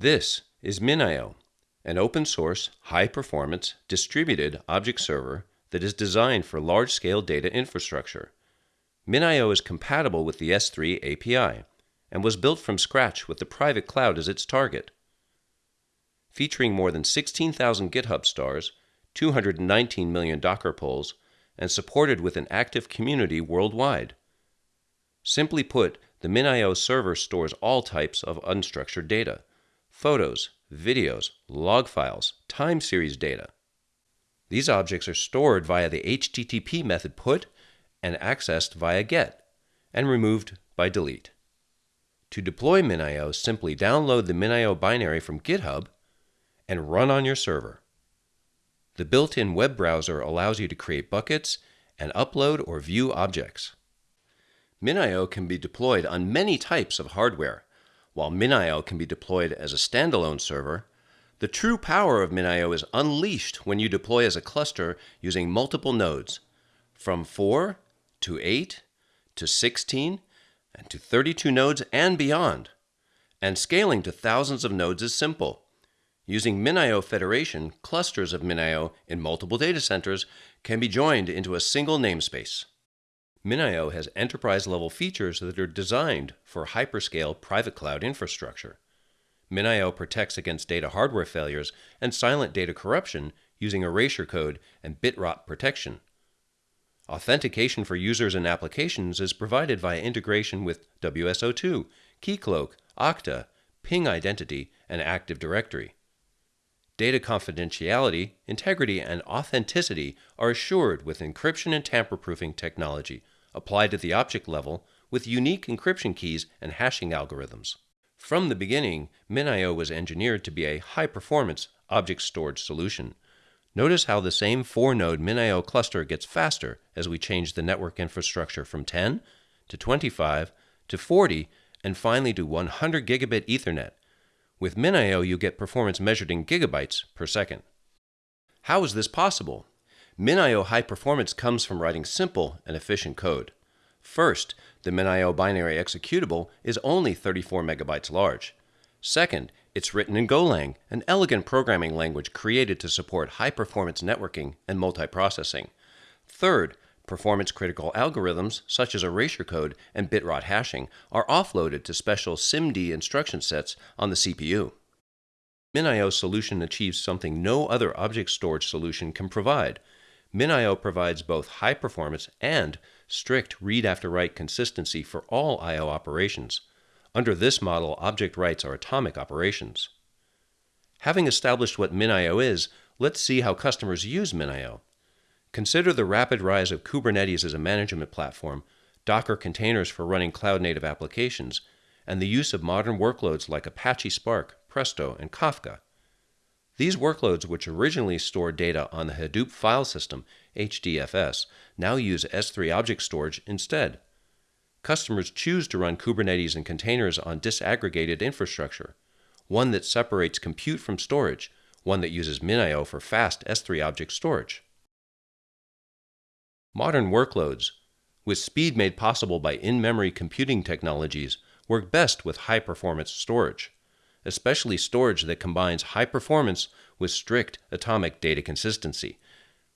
This is MinIO, an open source, high performance, distributed object server that is designed for large scale data infrastructure. MinIO is compatible with the S3 API and was built from scratch with the private cloud as its target. Featuring more than 16,000 GitHub stars, 219 million Docker pulls, and supported with an active community worldwide. Simply put, the MinIO server stores all types of unstructured data photos, videos, log files, time series data. These objects are stored via the HTTP method put and accessed via GET and removed by delete. To deploy MinIO, simply download the MinIO binary from GitHub and run on your server. The built-in web browser allows you to create buckets and upload or view objects. MinIO can be deployed on many types of hardware, while MinIO can be deployed as a standalone server, the true power of MinIO is unleashed when you deploy as a cluster using multiple nodes, from 4 to 8 to 16 and to 32 nodes and beyond. And scaling to thousands of nodes is simple. Using MinIO Federation, clusters of MinIO in multiple data centers can be joined into a single namespace. MinIO has enterprise-level features that are designed for hyperscale private cloud infrastructure. MinIO protects against data hardware failures and silent data corruption using erasure code and bit rot protection. Authentication for users and applications is provided via integration with WSO2, Keycloak, Okta, Ping Identity, and Active Directory. Data confidentiality, integrity, and authenticity are assured with encryption and tamper-proofing technology applied at the object level with unique encryption keys and hashing algorithms. From the beginning, MinIO was engineered to be a high-performance object storage solution. Notice how the same 4-node MinIO cluster gets faster as we change the network infrastructure from 10 to 25 to 40 and finally to 100 gigabit Ethernet. With MinIO, you get performance measured in gigabytes per second. How is this possible? MinIO high performance comes from writing simple and efficient code. First, the MinIO binary executable is only 34 megabytes large. Second, it's written in Golang, an elegant programming language created to support high-performance networking and multiprocessing. Third, performance-critical algorithms such as erasure code and bitrot hashing are offloaded to special SIMD instruction sets on the CPU. MinIO solution achieves something no other object storage solution can provide, MinIO provides both high performance and strict read after write consistency for all I.O. operations. Under this model, object writes are atomic operations. Having established what MinIO is, let's see how customers use MinIO. Consider the rapid rise of Kubernetes as a management platform, Docker containers for running cloud-native applications, and the use of modern workloads like Apache Spark, Presto, and Kafka. These workloads, which originally stored data on the Hadoop file system, HDFS, now use S3 object storage instead. Customers choose to run Kubernetes and containers on disaggregated infrastructure, one that separates compute from storage, one that uses MinIO for fast S3 object storage. Modern workloads, with speed made possible by in-memory computing technologies, work best with high-performance storage especially storage that combines high performance with strict atomic data consistency,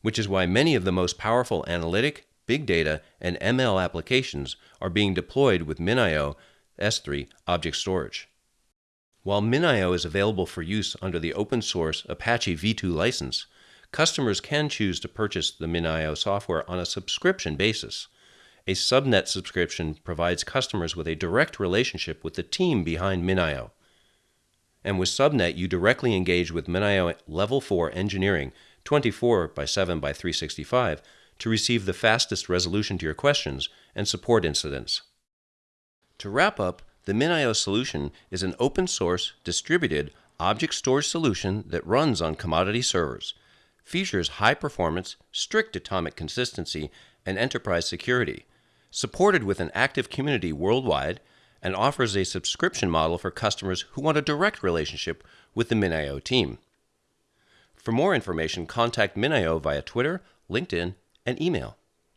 which is why many of the most powerful analytic, big data, and ML applications are being deployed with MinIO S3 object storage. While MinIO is available for use under the open source Apache v2 license, customers can choose to purchase the MinIO software on a subscription basis. A subnet subscription provides customers with a direct relationship with the team behind MinIO. And with Subnet, you directly engage with MinIO Level 4 engineering 24 by 7 by 365 to receive the fastest resolution to your questions and support incidents. To wrap up, the MinIO solution is an open source, distributed object storage solution that runs on commodity servers, features high performance, strict atomic consistency, and enterprise security, supported with an active community worldwide and offers a subscription model for customers who want a direct relationship with the MinIO team. For more information, contact MinIO via Twitter, LinkedIn, and email.